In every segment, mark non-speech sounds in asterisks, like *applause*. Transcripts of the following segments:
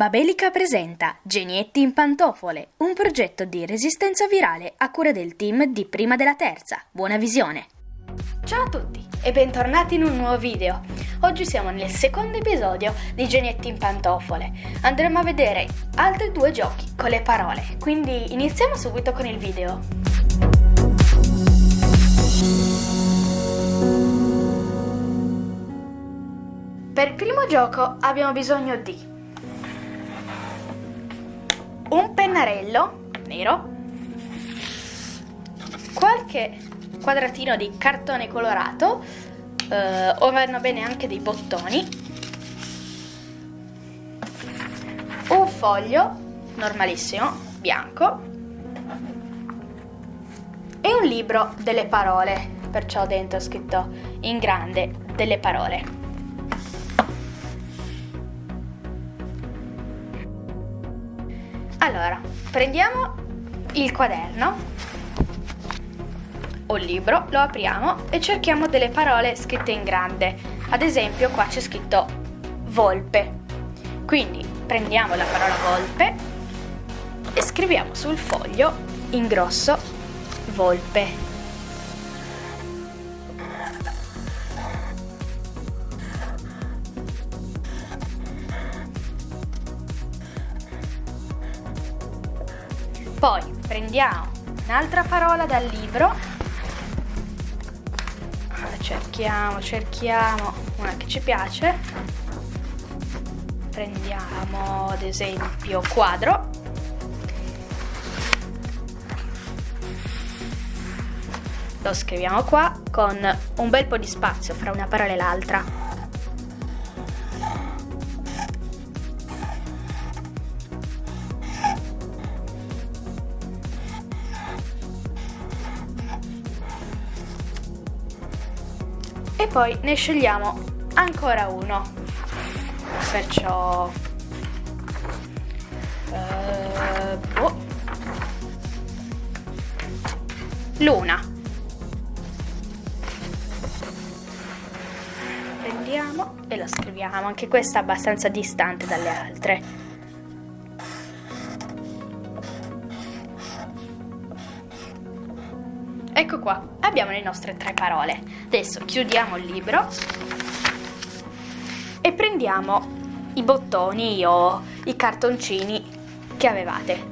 Babelica presenta Genietti in pantofole, un progetto di resistenza virale a cura del team di Prima della Terza. Buona visione! Ciao a tutti e bentornati in un nuovo video. Oggi siamo nel secondo episodio di Genietti in pantofole. Andremo a vedere altri due giochi con le parole, quindi iniziamo subito con il video. Per il primo gioco abbiamo bisogno di un pennarello nero, qualche quadratino di cartone colorato, eh, o vanno bene anche dei bottoni, un foglio normalissimo, bianco, e un libro delle parole, perciò dentro ho scritto in grande delle parole. Allora, prendiamo il quaderno o il libro, lo apriamo e cerchiamo delle parole scritte in grande. Ad esempio qua c'è scritto volpe. Quindi prendiamo la parola volpe e scriviamo sul foglio in grosso volpe. Poi prendiamo un'altra parola dal libro. Cerchiamo, cerchiamo una che ci piace. Prendiamo ad esempio quadro. Lo scriviamo qua con un bel po' di spazio fra una parola e l'altra. Poi ne scegliamo ancora uno. Perciò uh, oh. luna. Prendiamo e la scriviamo. Anche questa è abbastanza distante dalle altre Ecco qua, abbiamo le nostre tre parole. Adesso chiudiamo il libro e prendiamo i bottoni o i cartoncini che avevate.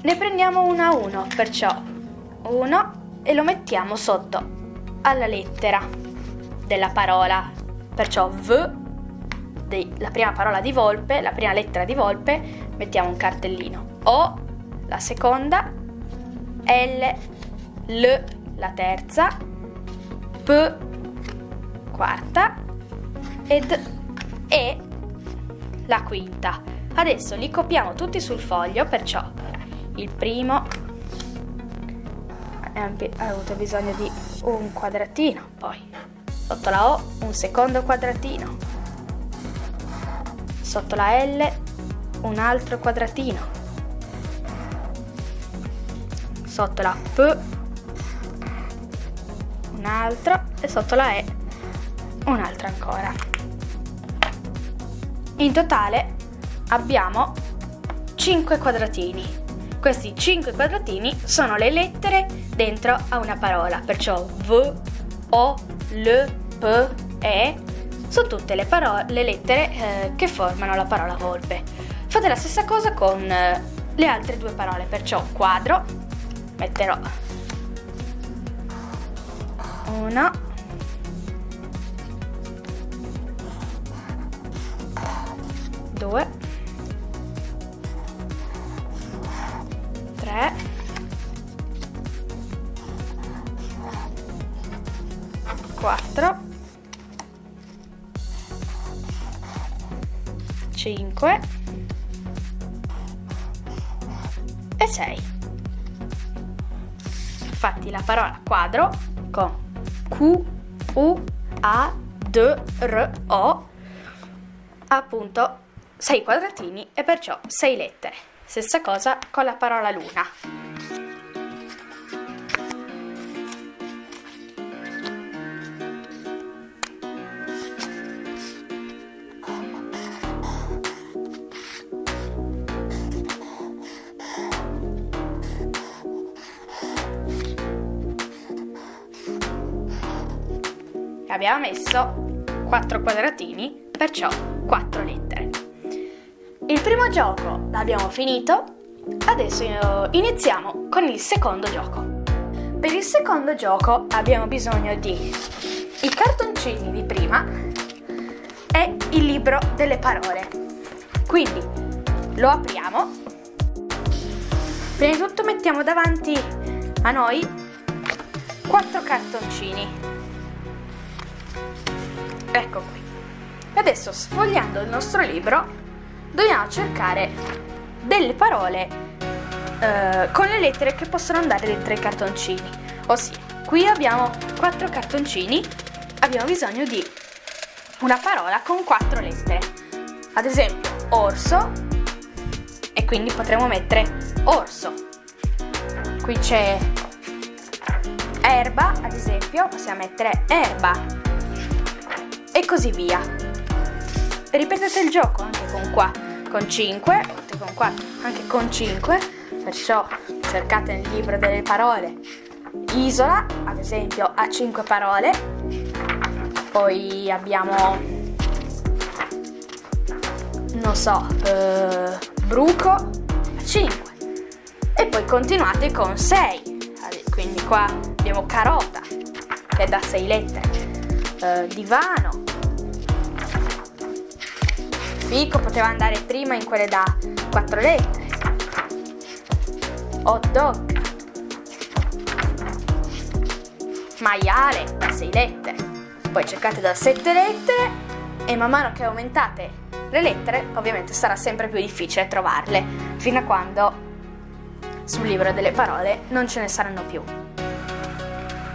Ne prendiamo uno a uno, perciò uno e lo mettiamo sotto alla lettera della parola, perciò V, la prima parola di volpe, la prima lettera di volpe, mettiamo un cartellino. O, la seconda, L, L la terza, P quarta ed E la quinta. Adesso li copiamo tutti sul foglio, perciò il primo ha avuto bisogno di un quadratino, poi sotto la O un secondo quadratino, sotto la L un altro quadratino, sotto la P un altro e sotto la E un altro ancora. In totale abbiamo 5 quadratini. Questi 5 quadratini sono le lettere dentro a una parola, perciò V, O, L, P, E sono tutte le, le lettere eh, che formano la parola volpe. Fate la stessa cosa con eh, le altre due parole, perciò quadro metterò una due. Tre. Quattro. Cinque. E sei Infatti la parola quadro con Q, U, A, D, R, O appunto 6 quadratini e perciò 6 lettere. Stessa cosa con la parola luna. Abbiamo messo 4 quadratini, perciò 4 lettere. Il primo gioco l'abbiamo finito, adesso iniziamo con il secondo gioco. Per il secondo gioco abbiamo bisogno di i cartoncini di prima e il libro delle parole. Quindi lo apriamo. Prima di tutto mettiamo davanti a noi quattro cartoncini. Ecco qui. Adesso sfogliando il nostro libro dobbiamo cercare delle parole eh, con le lettere che possono andare dentro i cartoncini. Ossia, qui abbiamo quattro cartoncini, abbiamo bisogno di una parola con quattro lettere. Ad esempio, orso e quindi potremo mettere orso. Qui c'è erba, ad esempio, possiamo mettere erba e così via. Ripetete il gioco anche con qua, con 5, con 4, anche con 5, perciò cercate nel libro delle parole. Isola, ad esempio, ha 5 parole, poi abbiamo, non so, eh, bruco, a 5, e poi continuate con 6, quindi qua abbiamo carota, che è da 6 lettere, eh, divano, fico poteva andare prima in quelle da 4 lettere, hot dog, maiale da 6 lettere, poi cercate da 7 lettere e man mano che aumentate le lettere ovviamente sarà sempre più difficile trovarle. Fino a quando sul libro delle parole non ce ne saranno più.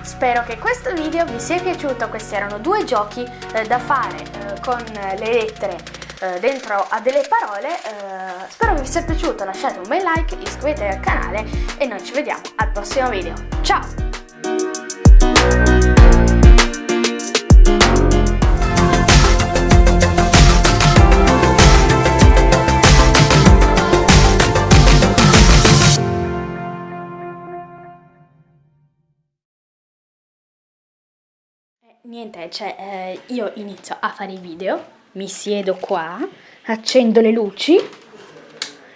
Spero che questo video vi sia piaciuto, questi erano due giochi eh, da fare eh, con le lettere eh, dentro a delle parole, eh, spero vi sia piaciuto, lasciate un bel like, iscrivetevi al canale e noi ci vediamo al prossimo video. Ciao! Niente, cioè eh, io inizio a fare i video, mi siedo qua, accendo le luci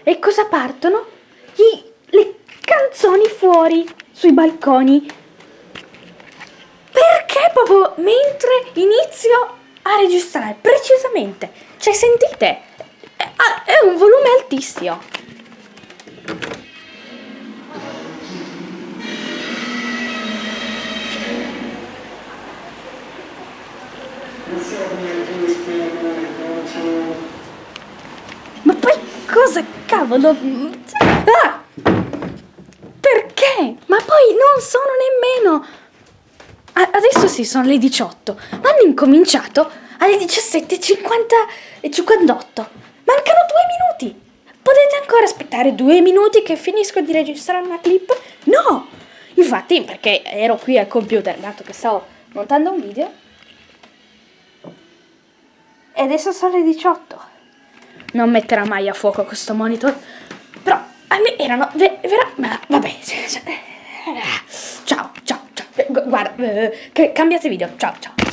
e cosa partono? Gli, le canzoni fuori, sui balconi. Perché proprio mentre inizio a registrare, precisamente, cioè sentite, è, è un volume altissimo. Cavolo? Ah! Perché? Ma poi non sono nemmeno... Adesso sì, sono le 18, ma hanno incominciato alle 17.50 e 58. Mancano due minuti. Potete ancora aspettare due minuti che finisco di registrare una clip? No! Infatti, perché ero qui al computer, dato che stavo montando un video, e adesso sono le 18. Non metterà mai a fuoco questo monitor. Però a me erano vera, ma vabbè. *laughs* Ciao, ciao, ciao. Guarda, cambiate video. Ciao, ciao.